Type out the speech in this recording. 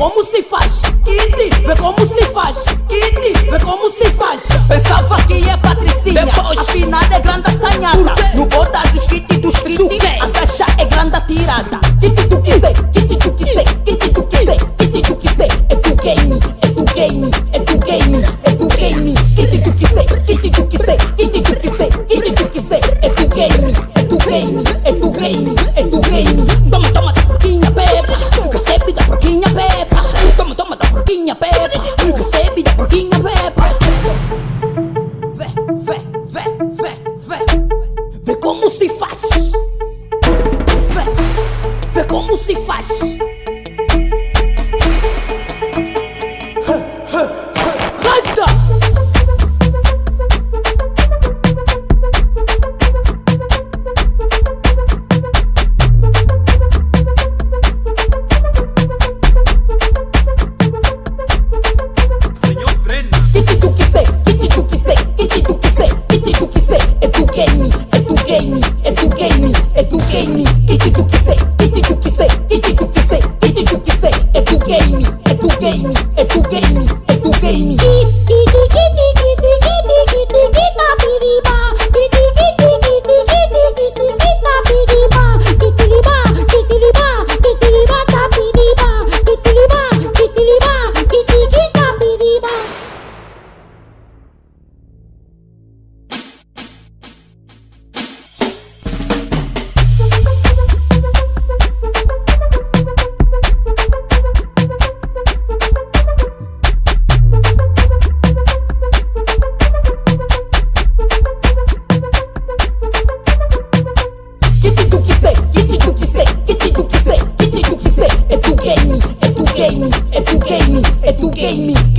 como se faz, Kitty, vê como se faz, Kitty, vê como se faz. Pensava que é patricinha, Depois. afinal é grande assanhada. No bota dos kitty dos Do kitty, a caixa é grande tirada. Kitty tu quiser, kitty tu quiser, kitty tu quiser, kitty tu quiser. É tu game, é tu game, é tu game, é tu game. Vê gay me, et tout gay me. me.